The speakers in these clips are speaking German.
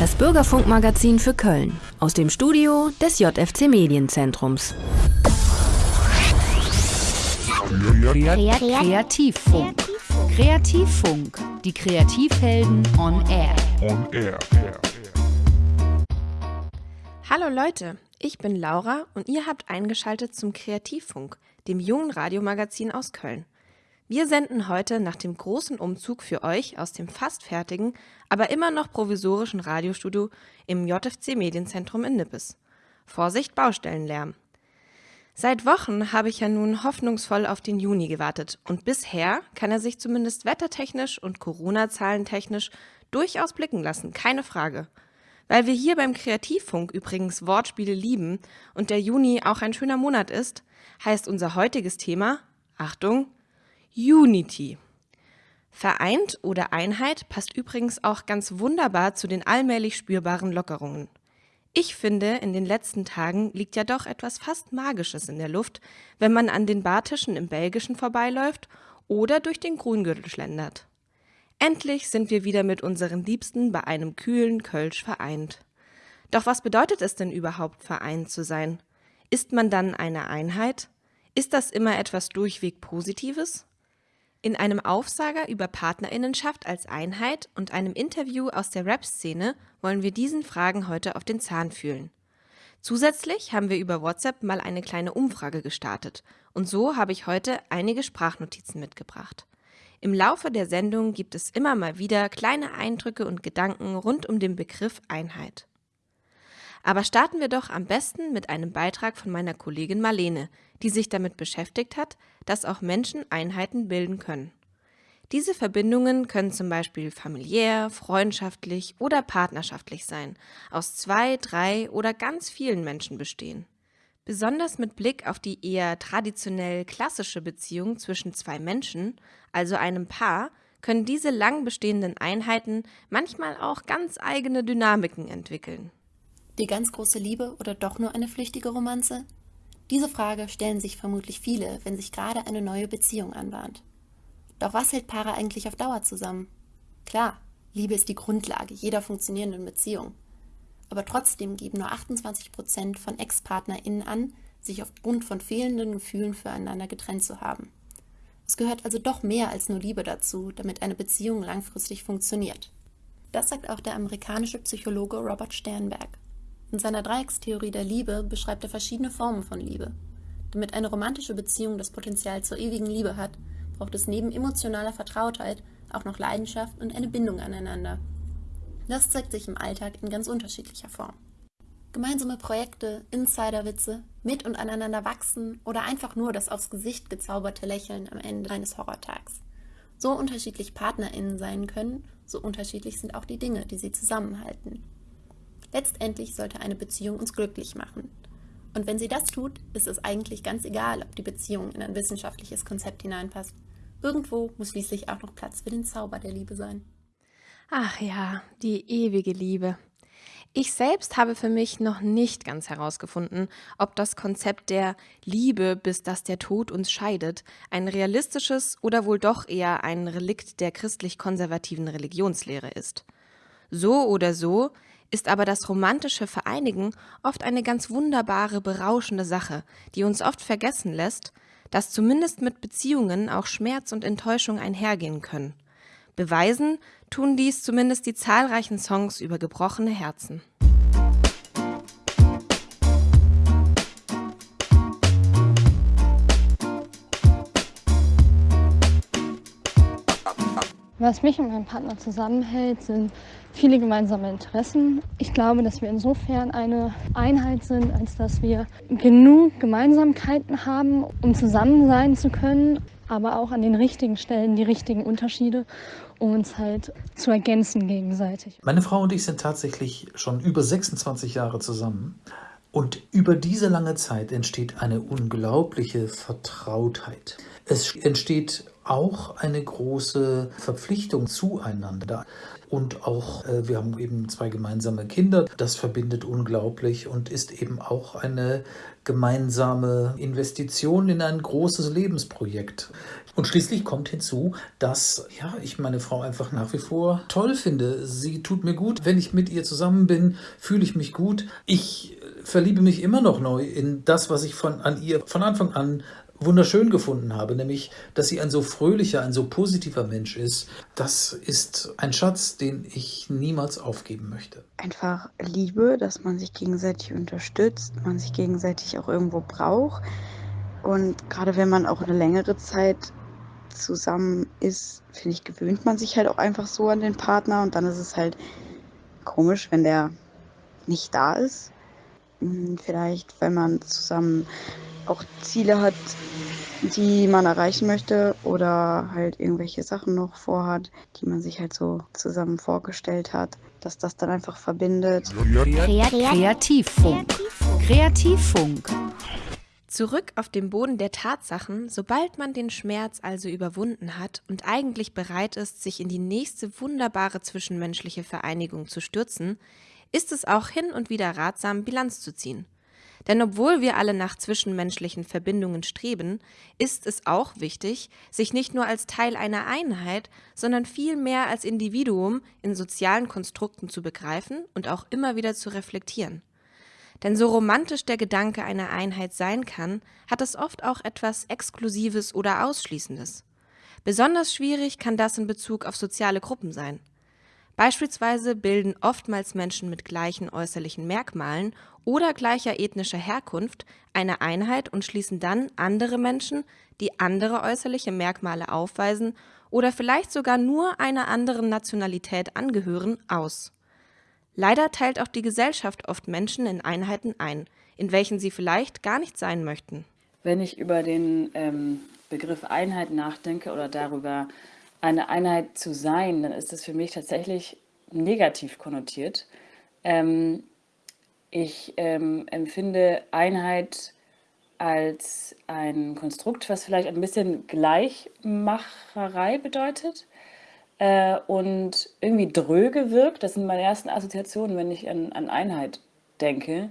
Das Bürgerfunkmagazin für Köln aus dem Studio des JFC Medienzentrums. Kreativfunk. Kreativfunk. Die Kreativhelden on Air. On Air. Hallo Leute, ich bin Laura und ihr habt eingeschaltet zum Kreativfunk, dem jungen Radiomagazin aus Köln. Wir senden heute nach dem großen Umzug für euch aus dem fast fertigen, aber immer noch provisorischen Radiostudio im JFC Medienzentrum in Nippes. Vorsicht Baustellenlärm. Seit Wochen habe ich ja nun hoffnungsvoll auf den Juni gewartet und bisher kann er sich zumindest wettertechnisch und Corona-zahlentechnisch durchaus blicken lassen, keine Frage. Weil wir hier beim Kreativfunk übrigens Wortspiele lieben und der Juni auch ein schöner Monat ist, heißt unser heutiges Thema, Achtung, Unity. Vereint oder Einheit passt übrigens auch ganz wunderbar zu den allmählich spürbaren Lockerungen. Ich finde, in den letzten Tagen liegt ja doch etwas fast Magisches in der Luft, wenn man an den Bartischen im Belgischen vorbeiläuft oder durch den Grüngürtel schlendert. Endlich sind wir wieder mit unseren Liebsten bei einem kühlen Kölsch vereint. Doch was bedeutet es denn überhaupt, vereint zu sein? Ist man dann eine Einheit? Ist das immer etwas durchweg Positives? In einem Aufsager über Partnerinnenschaft als Einheit und einem Interview aus der Rap-Szene wollen wir diesen Fragen heute auf den Zahn fühlen. Zusätzlich haben wir über WhatsApp mal eine kleine Umfrage gestartet und so habe ich heute einige Sprachnotizen mitgebracht. Im Laufe der Sendung gibt es immer mal wieder kleine Eindrücke und Gedanken rund um den Begriff Einheit. Aber starten wir doch am besten mit einem Beitrag von meiner Kollegin Marlene, die sich damit beschäftigt hat, dass auch Menschen Einheiten bilden können. Diese Verbindungen können zum Beispiel familiär, freundschaftlich oder partnerschaftlich sein, aus zwei, drei oder ganz vielen Menschen bestehen. Besonders mit Blick auf die eher traditionell klassische Beziehung zwischen zwei Menschen, also einem Paar, können diese lang bestehenden Einheiten manchmal auch ganz eigene Dynamiken entwickeln. Die ganz große Liebe oder doch nur eine flüchtige Romanze? Diese Frage stellen sich vermutlich viele, wenn sich gerade eine neue Beziehung anbahnt. Doch was hält Paare eigentlich auf Dauer zusammen? Klar, Liebe ist die Grundlage jeder funktionierenden Beziehung. Aber trotzdem geben nur 28 Prozent von Ex-PartnerInnen an, sich aufgrund von fehlenden Gefühlen füreinander getrennt zu haben. Es gehört also doch mehr als nur Liebe dazu, damit eine Beziehung langfristig funktioniert. Das sagt auch der amerikanische Psychologe Robert Sternberg. In seiner Dreieckstheorie der Liebe beschreibt er verschiedene Formen von Liebe. Damit eine romantische Beziehung das Potenzial zur ewigen Liebe hat, braucht es neben emotionaler Vertrautheit auch noch Leidenschaft und eine Bindung aneinander. Das zeigt sich im Alltag in ganz unterschiedlicher Form. Gemeinsame Projekte, Insiderwitze, mit und aneinander wachsen oder einfach nur das aufs Gesicht gezauberte Lächeln am Ende eines Horrortags. So unterschiedlich PartnerInnen sein können, so unterschiedlich sind auch die Dinge, die sie zusammenhalten. Letztendlich sollte eine Beziehung uns glücklich machen. Und wenn sie das tut, ist es eigentlich ganz egal, ob die Beziehung in ein wissenschaftliches Konzept hineinpasst. Irgendwo muss schließlich auch noch Platz für den Zauber der Liebe sein. Ach ja, die ewige Liebe. Ich selbst habe für mich noch nicht ganz herausgefunden, ob das Konzept der Liebe, bis dass der Tod uns scheidet, ein realistisches oder wohl doch eher ein Relikt der christlich-konservativen Religionslehre ist. So oder so, ist aber das romantische Vereinigen oft eine ganz wunderbare, berauschende Sache, die uns oft vergessen lässt, dass zumindest mit Beziehungen auch Schmerz und Enttäuschung einhergehen können. Beweisen tun dies zumindest die zahlreichen Songs über gebrochene Herzen. Was mich und meinen Partner zusammenhält, sind viele gemeinsame Interessen. Ich glaube, dass wir insofern eine Einheit sind, als dass wir genug Gemeinsamkeiten haben, um zusammen sein zu können, aber auch an den richtigen Stellen die richtigen Unterschiede, um uns halt zu ergänzen gegenseitig. Meine Frau und ich sind tatsächlich schon über 26 Jahre zusammen. Und über diese lange Zeit entsteht eine unglaubliche Vertrautheit. Es entsteht auch eine große Verpflichtung zueinander. Und auch, äh, wir haben eben zwei gemeinsame Kinder. Das verbindet unglaublich und ist eben auch eine gemeinsame Investition in ein großes Lebensprojekt. Und schließlich kommt hinzu, dass ja, ich meine Frau einfach nach wie vor toll finde. Sie tut mir gut. Wenn ich mit ihr zusammen bin, fühle ich mich gut. Ich verliebe mich immer noch neu in das, was ich von, an ihr von Anfang an wunderschön gefunden habe, nämlich, dass sie ein so fröhlicher, ein so positiver Mensch ist. Das ist ein Schatz, den ich niemals aufgeben möchte. Einfach Liebe, dass man sich gegenseitig unterstützt, man sich gegenseitig auch irgendwo braucht. Und gerade wenn man auch eine längere Zeit zusammen ist, finde ich, gewöhnt man sich halt auch einfach so an den Partner und dann ist es halt komisch, wenn der nicht da ist. Hm, vielleicht, wenn man zusammen auch Ziele hat, die man erreichen möchte oder halt irgendwelche Sachen noch vorhat, die man sich halt so zusammen vorgestellt hat, dass das dann einfach verbindet. Kreativfunk. Kreativfunk. Zurück auf den Boden der Tatsachen, sobald man den Schmerz also überwunden hat und eigentlich bereit ist, sich in die nächste wunderbare zwischenmenschliche Vereinigung zu stürzen, ist es auch hin und wieder ratsam, Bilanz zu ziehen. Denn obwohl wir alle nach zwischenmenschlichen Verbindungen streben, ist es auch wichtig, sich nicht nur als Teil einer Einheit, sondern vielmehr als Individuum in sozialen Konstrukten zu begreifen und auch immer wieder zu reflektieren. Denn so romantisch der Gedanke einer Einheit sein kann, hat es oft auch etwas Exklusives oder Ausschließendes. Besonders schwierig kann das in Bezug auf soziale Gruppen sein. Beispielsweise bilden oftmals Menschen mit gleichen äußerlichen Merkmalen oder gleicher ethnischer Herkunft eine Einheit und schließen dann andere Menschen, die andere äußerliche Merkmale aufweisen oder vielleicht sogar nur einer anderen Nationalität angehören, aus. Leider teilt auch die Gesellschaft oft Menschen in Einheiten ein, in welchen sie vielleicht gar nicht sein möchten. Wenn ich über den ähm, Begriff Einheit nachdenke oder darüber, eine Einheit zu sein, dann ist das für mich tatsächlich negativ konnotiert. Ähm, ich ähm, empfinde Einheit als ein Konstrukt, was vielleicht ein bisschen Gleichmacherei bedeutet äh, und irgendwie dröge wirkt. Das sind meine ersten Assoziationen, wenn ich an, an Einheit denke.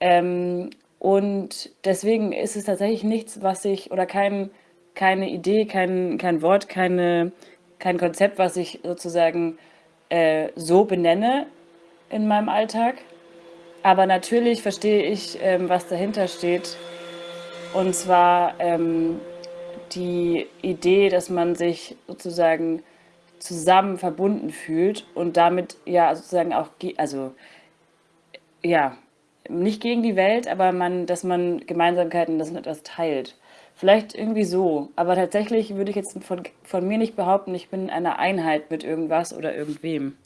Ähm, und deswegen ist es tatsächlich nichts, was ich, oder kein, keine Idee, kein, kein Wort, keine, kein Konzept, was ich sozusagen äh, so benenne in meinem Alltag. Aber natürlich verstehe ich, ähm, was dahinter steht. Und zwar ähm, die Idee, dass man sich sozusagen zusammen verbunden fühlt und damit ja sozusagen auch, also ja, nicht gegen die Welt, aber man, dass man Gemeinsamkeiten, dass man etwas teilt. Vielleicht irgendwie so, aber tatsächlich würde ich jetzt von, von mir nicht behaupten, ich bin in einer Einheit mit irgendwas oder irgendwem.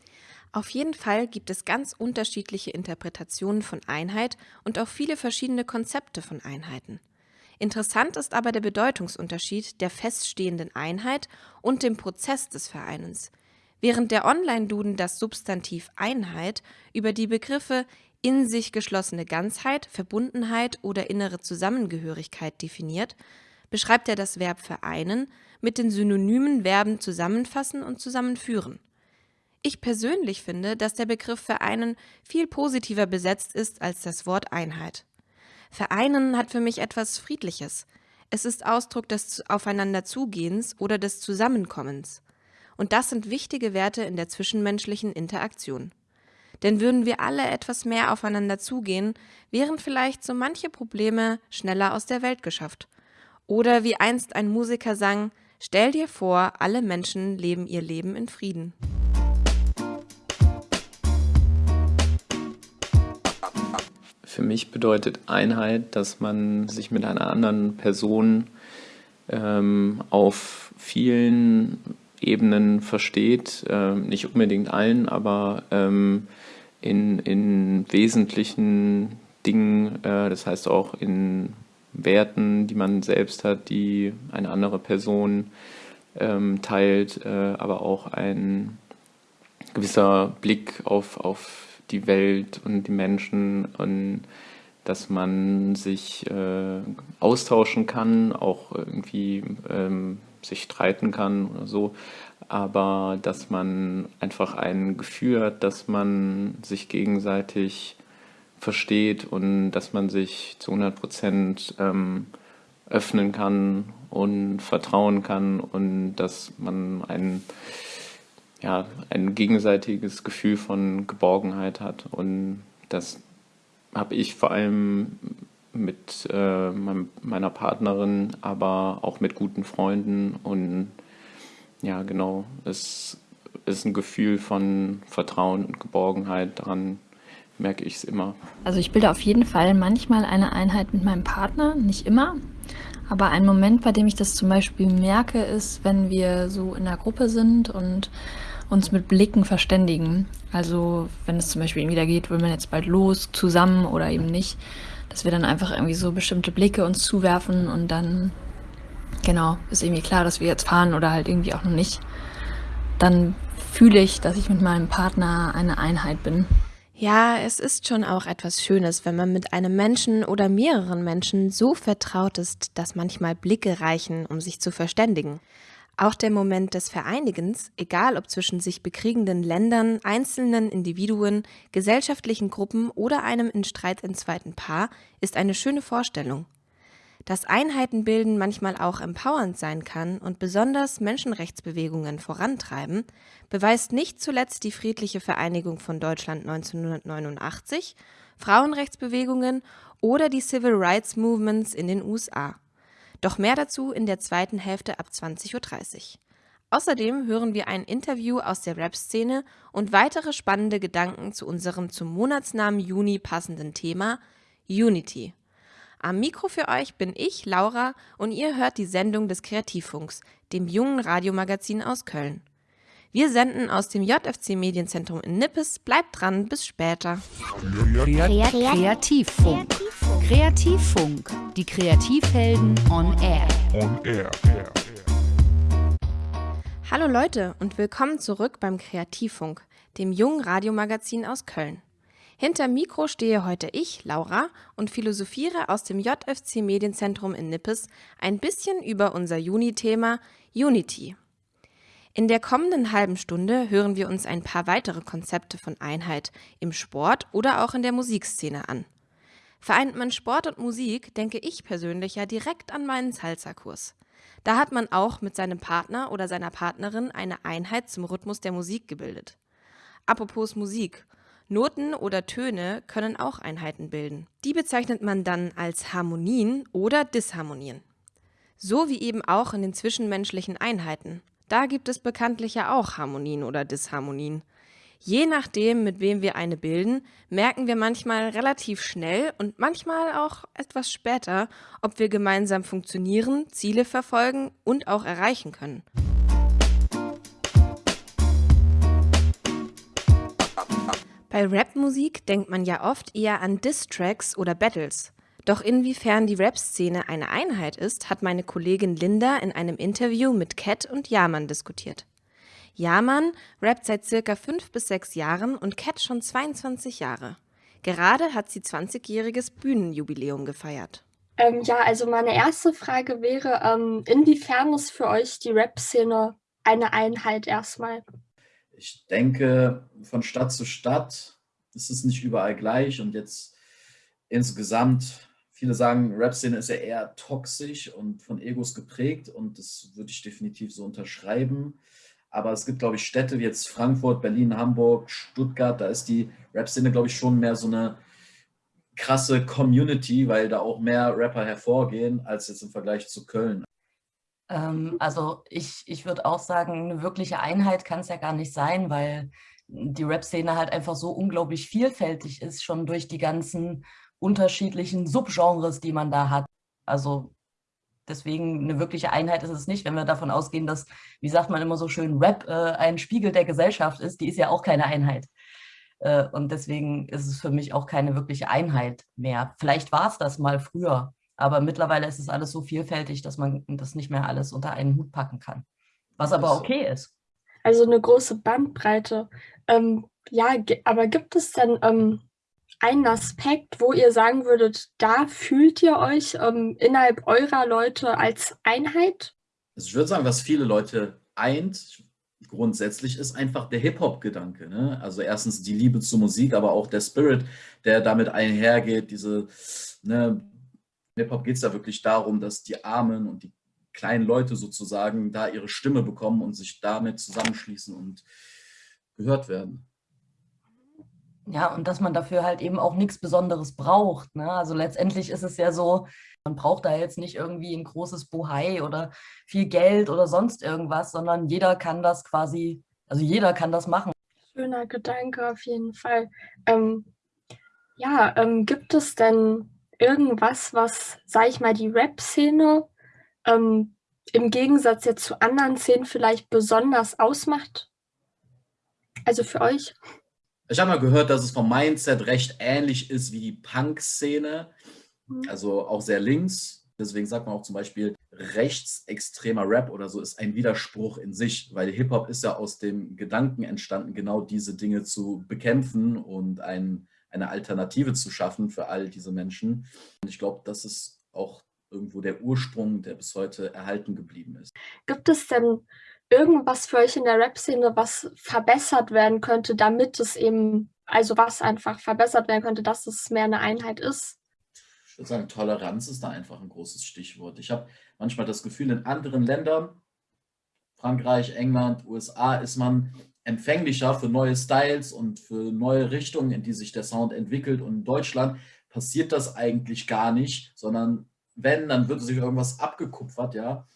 Auf jeden Fall gibt es ganz unterschiedliche Interpretationen von Einheit und auch viele verschiedene Konzepte von Einheiten. Interessant ist aber der Bedeutungsunterschied der feststehenden Einheit und dem Prozess des Vereinens. Während der Online-Duden das Substantiv Einheit über die Begriffe in sich geschlossene Ganzheit, Verbundenheit oder innere Zusammengehörigkeit definiert, beschreibt er das Verb vereinen mit den synonymen Verben zusammenfassen und zusammenführen. Ich persönlich finde, dass der Begriff vereinen viel positiver besetzt ist als das Wort Einheit. Vereinen hat für mich etwas Friedliches. Es ist Ausdruck des Aufeinanderzugehens oder des Zusammenkommens. Und das sind wichtige Werte in der zwischenmenschlichen Interaktion. Denn würden wir alle etwas mehr aufeinander zugehen, wären vielleicht so manche Probleme schneller aus der Welt geschafft. Oder wie einst ein Musiker sang, stell dir vor, alle Menschen leben ihr Leben in Frieden. Für mich bedeutet Einheit, dass man sich mit einer anderen Person ähm, auf vielen Ebenen versteht, äh, nicht unbedingt allen, aber ähm, in, in wesentlichen Dingen, äh, das heißt auch in Werten, die man selbst hat, die eine andere Person ähm, teilt, äh, aber auch ein gewisser Blick auf, auf die Welt und die Menschen und dass man sich äh, austauschen kann, auch irgendwie ähm, sich streiten kann oder so, aber dass man einfach ein Gefühl hat, dass man sich gegenseitig versteht und dass man sich zu 100 Prozent ähm, öffnen kann und vertrauen kann und dass man ein, ja, ein gegenseitiges Gefühl von Geborgenheit hat. Und das habe ich vor allem mit äh, meiner Partnerin, aber auch mit guten Freunden. Und ja, genau, es ist ein Gefühl von Vertrauen und Geborgenheit daran, merke ich es immer. Also ich bilde auf jeden Fall manchmal eine Einheit mit meinem Partner, nicht immer. Aber ein Moment, bei dem ich das zum Beispiel merke, ist, wenn wir so in der Gruppe sind und uns mit Blicken verständigen. Also wenn es zum Beispiel wieder geht, will man jetzt bald los, zusammen oder eben nicht, dass wir dann einfach irgendwie so bestimmte Blicke uns zuwerfen und dann, genau, ist irgendwie klar, dass wir jetzt fahren oder halt irgendwie auch noch nicht. Dann fühle ich, dass ich mit meinem Partner eine Einheit bin. Ja, es ist schon auch etwas Schönes, wenn man mit einem Menschen oder mehreren Menschen so vertraut ist, dass manchmal Blicke reichen, um sich zu verständigen. Auch der Moment des Vereinigens, egal ob zwischen sich bekriegenden Ländern, einzelnen Individuen, gesellschaftlichen Gruppen oder einem in Streit entzweiten Paar, ist eine schöne Vorstellung. Dass Einheitenbilden manchmal auch empowernd sein kann und besonders Menschenrechtsbewegungen vorantreiben, beweist nicht zuletzt die friedliche Vereinigung von Deutschland 1989, Frauenrechtsbewegungen oder die Civil Rights Movements in den USA. Doch mehr dazu in der zweiten Hälfte ab 20.30 Uhr. Außerdem hören wir ein Interview aus der Rap-Szene und weitere spannende Gedanken zu unserem zum Monatsnamen Juni passenden Thema Unity. Am Mikro für euch bin ich, Laura, und ihr hört die Sendung des Kreativfunks, dem jungen Radiomagazin aus Köln. Wir senden aus dem JFC Medienzentrum in Nippes. Bleibt dran, bis später. Kreativfunk. Kreativfunk. Die Kreativhelden on air. On air. Hallo Leute und willkommen zurück beim Kreativfunk, dem jungen Radiomagazin aus Köln. Hinter Mikro stehe heute ich, Laura, und philosophiere aus dem JFC Medienzentrum in Nippes ein bisschen über unser Juni-Thema Unity. In der kommenden halben Stunde hören wir uns ein paar weitere Konzepte von Einheit im Sport oder auch in der Musikszene an. Vereint man Sport und Musik, denke ich persönlich ja direkt an meinen Salsa-Kurs. Da hat man auch mit seinem Partner oder seiner Partnerin eine Einheit zum Rhythmus der Musik gebildet. Apropos Musik. Noten oder Töne können auch Einheiten bilden. Die bezeichnet man dann als Harmonien oder Disharmonien. So wie eben auch in den zwischenmenschlichen Einheiten. Da gibt es bekanntlich ja auch Harmonien oder Disharmonien. Je nachdem, mit wem wir eine bilden, merken wir manchmal relativ schnell und manchmal auch etwas später, ob wir gemeinsam funktionieren, Ziele verfolgen und auch erreichen können. Bei Rapmusik denkt man ja oft eher an Diss-Tracks oder Battles. Doch inwiefern die Rap-Szene eine Einheit ist, hat meine Kollegin Linda in einem Interview mit Cat und Yaman diskutiert. Yaman rappt seit circa fünf bis sechs Jahren und Cat schon 22 Jahre. Gerade hat sie 20-jähriges Bühnenjubiläum gefeiert. Ähm, ja, also meine erste Frage wäre, ähm, inwiefern ist für euch die Rap-Szene eine Einheit erstmal? Ich denke, von Stadt zu Stadt ist es nicht überall gleich und jetzt insgesamt, viele sagen, Rap-Szene ist ja eher toxisch und von Egos geprägt und das würde ich definitiv so unterschreiben. Aber es gibt, glaube ich, Städte wie jetzt Frankfurt, Berlin, Hamburg, Stuttgart, da ist die Rap-Szene, glaube ich, schon mehr so eine krasse Community, weil da auch mehr Rapper hervorgehen als jetzt im Vergleich zu Köln. Ähm, also ich, ich würde auch sagen, eine wirkliche Einheit kann es ja gar nicht sein, weil die Rap-Szene halt einfach so unglaublich vielfältig ist, schon durch die ganzen unterschiedlichen Subgenres, die man da hat. Also deswegen eine wirkliche Einheit ist es nicht, wenn wir davon ausgehen, dass, wie sagt man immer so schön, Rap äh, ein Spiegel der Gesellschaft ist, die ist ja auch keine Einheit. Äh, und deswegen ist es für mich auch keine wirkliche Einheit mehr. Vielleicht war es das mal früher, aber mittlerweile ist es alles so vielfältig, dass man das nicht mehr alles unter einen Hut packen kann. Was aber okay ist. Also eine große Bandbreite. Ähm, ja, aber gibt es denn ähm, einen Aspekt, wo ihr sagen würdet, da fühlt ihr euch ähm, innerhalb eurer Leute als Einheit? Also ich würde sagen, was viele Leute eint, grundsätzlich ist einfach der Hip-Hop-Gedanke. Ne? Also erstens die Liebe zur Musik, aber auch der Spirit, der damit einhergeht. Diese, ne, Hip-Hop geht es ja wirklich darum, dass die Armen und die kleinen Leute sozusagen da ihre Stimme bekommen und sich damit zusammenschließen und gehört werden. Ja, und dass man dafür halt eben auch nichts Besonderes braucht. Ne? Also letztendlich ist es ja so, man braucht da jetzt nicht irgendwie ein großes Bohai oder viel Geld oder sonst irgendwas, sondern jeder kann das quasi, also jeder kann das machen. Schöner Gedanke auf jeden Fall. Ähm, ja, ähm, gibt es denn irgendwas, was, sag ich mal, die Rap-Szene ähm, im Gegensatz jetzt zu anderen Szenen vielleicht besonders ausmacht? Also für euch? Ich habe mal gehört, dass es vom Mindset recht ähnlich ist wie die Punk-Szene, mhm. also auch sehr links. Deswegen sagt man auch zum Beispiel, rechtsextremer Rap oder so ist ein Widerspruch in sich, weil Hip-Hop ist ja aus dem Gedanken entstanden, genau diese Dinge zu bekämpfen und ein, eine Alternative zu schaffen für all diese Menschen. Und ich glaube, das ist auch irgendwo der Ursprung, der bis heute erhalten geblieben ist. Gibt es denn irgendwas für euch in der Rap-Szene, was verbessert werden könnte, damit es eben, also was einfach verbessert werden könnte, dass es mehr eine Einheit ist? Ich würde sagen, Toleranz ist da einfach ein großes Stichwort. Ich habe manchmal das Gefühl, in anderen Ländern, Frankreich, England, USA, ist man empfänglicher für neue Styles und für neue Richtungen, in die sich der Sound entwickelt. Und in Deutschland passiert das eigentlich gar nicht, sondern wenn, dann wird sich irgendwas abgekupfert, ja.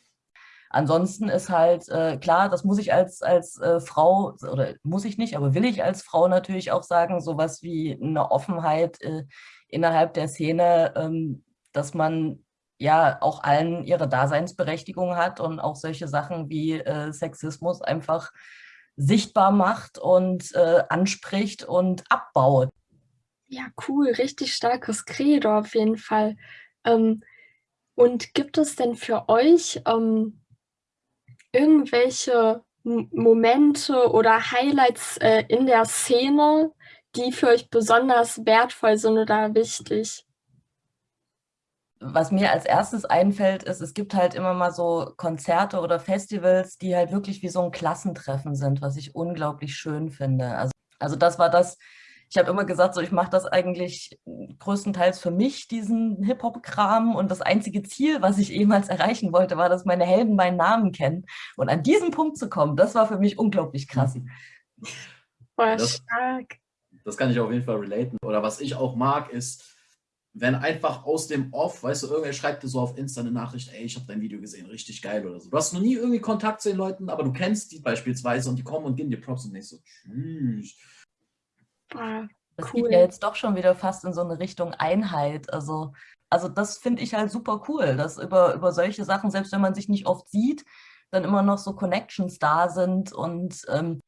Ansonsten ist halt äh, klar, das muss ich als, als äh, Frau, oder muss ich nicht, aber will ich als Frau natürlich auch sagen, sowas wie eine Offenheit äh, innerhalb der Szene, ähm, dass man ja auch allen ihre Daseinsberechtigung hat und auch solche Sachen wie äh, Sexismus einfach sichtbar macht und äh, anspricht und abbaut. Ja, cool, richtig starkes Credo auf jeden Fall. Ähm, und gibt es denn für euch ähm, irgendwelche Momente oder Highlights äh, in der Szene, die für euch besonders wertvoll sind oder wichtig? Was mir als erstes einfällt, ist, es gibt halt immer mal so Konzerte oder Festivals, die halt wirklich wie so ein Klassentreffen sind, was ich unglaublich schön finde. Also, also das war das, ich habe immer gesagt, so ich mache das eigentlich größtenteils für mich, diesen Hip-Hop-Kram. Und das einzige Ziel, was ich ehemals erreichen wollte, war, dass meine Helden meinen Namen kennen. Und an diesen Punkt zu kommen, das war für mich unglaublich krass. Voll das, stark. Das kann ich auf jeden Fall relaten. Oder was ich auch mag, ist, wenn einfach aus dem Off, weißt du, irgendwer schreibt dir so auf Insta eine Nachricht, ey, ich habe dein Video gesehen, richtig geil oder so. Du hast noch nie irgendwie Kontakt zu den Leuten, aber du kennst die beispielsweise und die kommen und geben dir Props und denkst so, tschüss. Ah, das geht ja jetzt doch schon wieder fast in so eine Richtung Einheit. Also, also das finde ich halt super cool, dass über, über solche Sachen, selbst wenn man sich nicht oft sieht, dann immer noch so Connections da sind. Und ähm,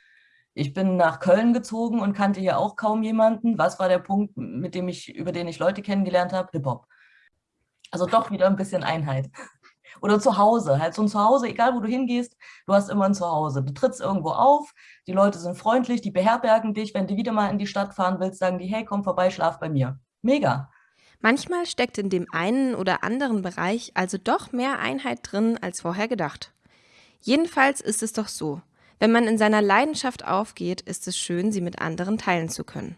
ich bin nach Köln gezogen und kannte hier auch kaum jemanden. Was war der Punkt, mit dem ich, über den ich Leute kennengelernt habe? Hip-Hop. Also doch wieder ein bisschen Einheit. Oder zu Hause, halt so ein Zuhause, egal wo du hingehst, du hast immer ein Zuhause. Du trittst irgendwo auf, die Leute sind freundlich, die beherbergen dich. Wenn du wieder mal in die Stadt fahren willst, sagen die, hey, komm vorbei, schlaf bei mir. Mega. Manchmal steckt in dem einen oder anderen Bereich also doch mehr Einheit drin als vorher gedacht. Jedenfalls ist es doch so. Wenn man in seiner Leidenschaft aufgeht, ist es schön, sie mit anderen teilen zu können.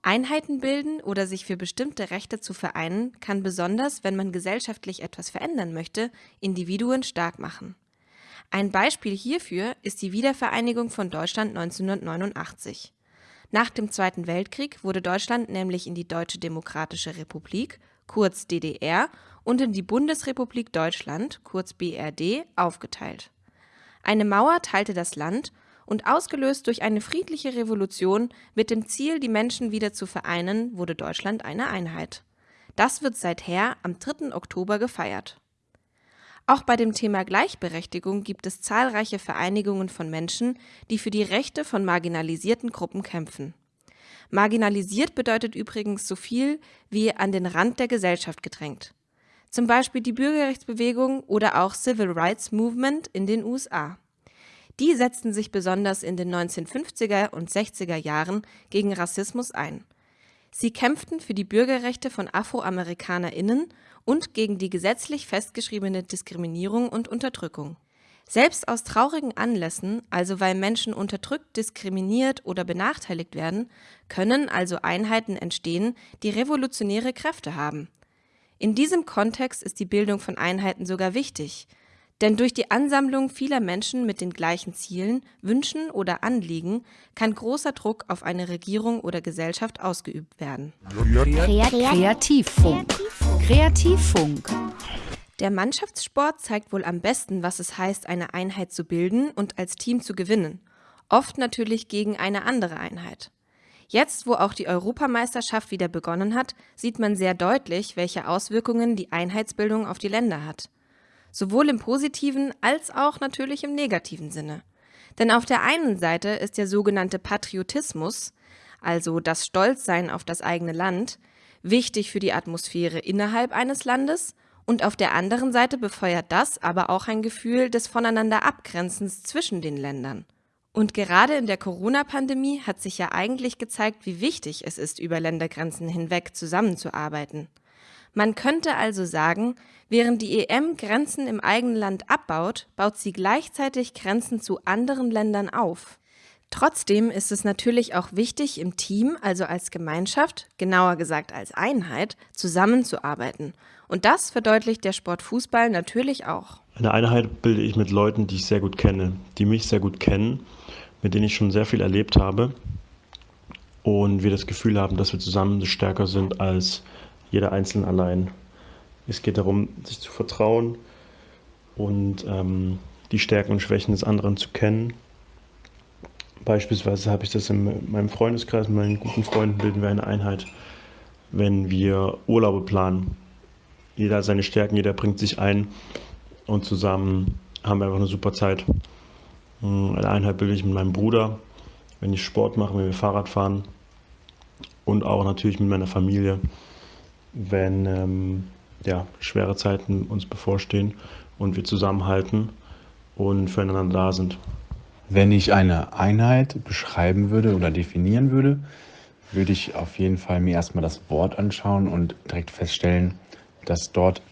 Einheiten bilden oder sich für bestimmte Rechte zu vereinen, kann besonders, wenn man gesellschaftlich etwas verändern möchte, Individuen stark machen. Ein Beispiel hierfür ist die Wiedervereinigung von Deutschland 1989. Nach dem Zweiten Weltkrieg wurde Deutschland nämlich in die Deutsche Demokratische Republik, kurz DDR, und in die Bundesrepublik Deutschland, kurz BRD, aufgeteilt. Eine Mauer teilte das Land und ausgelöst durch eine friedliche Revolution mit dem Ziel, die Menschen wieder zu vereinen, wurde Deutschland eine Einheit. Das wird seither am 3. Oktober gefeiert. Auch bei dem Thema Gleichberechtigung gibt es zahlreiche Vereinigungen von Menschen, die für die Rechte von marginalisierten Gruppen kämpfen. Marginalisiert bedeutet übrigens so viel wie an den Rand der Gesellschaft gedrängt. Zum Beispiel die Bürgerrechtsbewegung oder auch Civil Rights Movement in den USA. Die setzten sich besonders in den 1950er und 60er Jahren gegen Rassismus ein. Sie kämpften für die Bürgerrechte von AfroamerikanerInnen und gegen die gesetzlich festgeschriebene Diskriminierung und Unterdrückung. Selbst aus traurigen Anlässen, also weil Menschen unterdrückt, diskriminiert oder benachteiligt werden, können also Einheiten entstehen, die revolutionäre Kräfte haben. In diesem Kontext ist die Bildung von Einheiten sogar wichtig, denn durch die Ansammlung vieler Menschen mit den gleichen Zielen, Wünschen oder Anliegen kann großer Druck auf eine Regierung oder Gesellschaft ausgeübt werden. Kreativfunk. Kreativfunk. Der Mannschaftssport zeigt wohl am besten, was es heißt, eine Einheit zu bilden und als Team zu gewinnen. Oft natürlich gegen eine andere Einheit. Jetzt, wo auch die Europameisterschaft wieder begonnen hat, sieht man sehr deutlich, welche Auswirkungen die Einheitsbildung auf die Länder hat. Sowohl im positiven als auch natürlich im negativen Sinne. Denn auf der einen Seite ist der sogenannte Patriotismus, also das Stolzsein auf das eigene Land, wichtig für die Atmosphäre innerhalb eines Landes und auf der anderen Seite befeuert das aber auch ein Gefühl des voneinander Abgrenzens zwischen den Ländern. Und gerade in der Corona-Pandemie hat sich ja eigentlich gezeigt, wie wichtig es ist, über Ländergrenzen hinweg zusammenzuarbeiten. Man könnte also sagen, während die EM Grenzen im eigenen Land abbaut, baut sie gleichzeitig Grenzen zu anderen Ländern auf. Trotzdem ist es natürlich auch wichtig, im Team, also als Gemeinschaft, genauer gesagt als Einheit, zusammenzuarbeiten und das verdeutlicht der Sport Fußball natürlich auch. Eine Einheit bilde ich mit Leuten, die ich sehr gut kenne, die mich sehr gut kennen, mit denen ich schon sehr viel erlebt habe und wir das Gefühl haben, dass wir zusammen stärker sind als jeder Einzelne allein. Es geht darum, sich zu vertrauen und ähm, die Stärken und Schwächen des anderen zu kennen. Beispielsweise habe ich das in meinem Freundeskreis, mit meinen guten Freunden bilden wir eine Einheit, wenn wir Urlaube planen jeder hat seine Stärken, jeder bringt sich ein und zusammen haben wir einfach eine super Zeit. Hm, eine Einheit bilde ich mit meinem Bruder, wenn ich Sport mache, wenn wir Fahrrad fahren und auch natürlich mit meiner Familie, wenn ähm, ja, schwere Zeiten uns bevorstehen und wir zusammenhalten und füreinander da sind. Wenn ich eine Einheit beschreiben würde oder definieren würde, würde ich auf jeden Fall mir erstmal das Wort anschauen und direkt feststellen, dass dort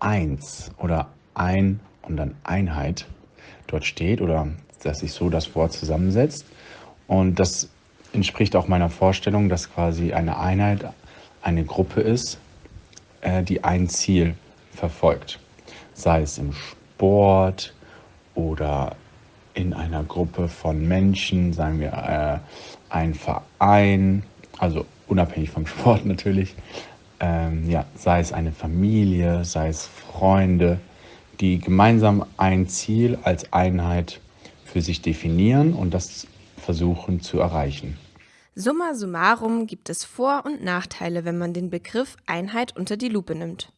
eins oder ein und dann Einheit dort steht oder dass sich so das Wort zusammensetzt. Und das entspricht auch meiner Vorstellung, dass quasi eine Einheit eine Gruppe ist, äh, die ein Ziel verfolgt. Sei es im Sport oder in einer Gruppe von Menschen, sagen wir äh, ein Verein, also unabhängig vom Sport natürlich, ähm, ja, sei es eine Familie, sei es Freunde, die gemeinsam ein Ziel als Einheit für sich definieren und das versuchen zu erreichen. Summa summarum gibt es Vor- und Nachteile, wenn man den Begriff Einheit unter die Lupe nimmt.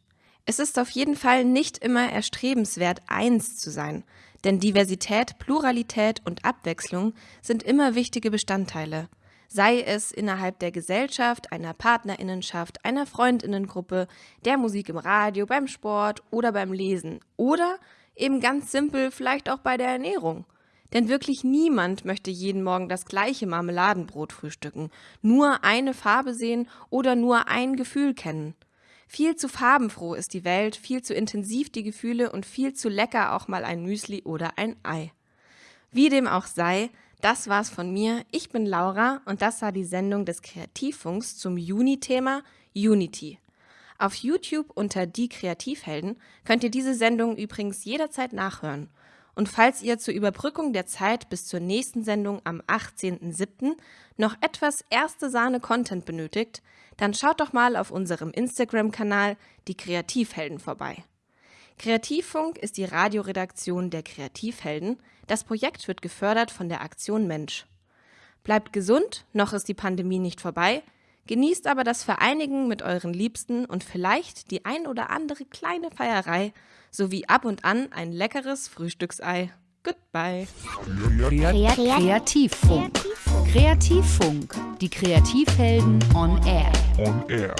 Es ist auf jeden Fall nicht immer erstrebenswert, eins zu sein, denn Diversität, Pluralität und Abwechslung sind immer wichtige Bestandteile sei es innerhalb der Gesellschaft, einer Partnerinnenschaft, einer Freundinnengruppe, der Musik im Radio, beim Sport oder beim Lesen oder eben ganz simpel vielleicht auch bei der Ernährung. Denn wirklich niemand möchte jeden Morgen das gleiche Marmeladenbrot frühstücken, nur eine Farbe sehen oder nur ein Gefühl kennen. Viel zu farbenfroh ist die Welt, viel zu intensiv die Gefühle und viel zu lecker auch mal ein Müsli oder ein Ei. Wie dem auch sei, das war's von mir. Ich bin Laura und das war die Sendung des Kreativfunks zum Juni-Thema Unity. Auf YouTube unter Die Kreativhelden könnt ihr diese Sendung übrigens jederzeit nachhören. Und falls ihr zur Überbrückung der Zeit bis zur nächsten Sendung am 18.07. noch etwas erste Sahne Content benötigt, dann schaut doch mal auf unserem Instagram-Kanal Die Kreativhelden vorbei. Kreativfunk ist die Radioredaktion der Kreativhelden. Das Projekt wird gefördert von der Aktion Mensch. Bleibt gesund, noch ist die Pandemie nicht vorbei. Genießt aber das Vereinigen mit euren Liebsten und vielleicht die ein oder andere kleine Feierei sowie ab und an ein leckeres Frühstücksei. Goodbye. Kreativfunk. Kreativfunk. Die Kreativhelden on Air. On Air.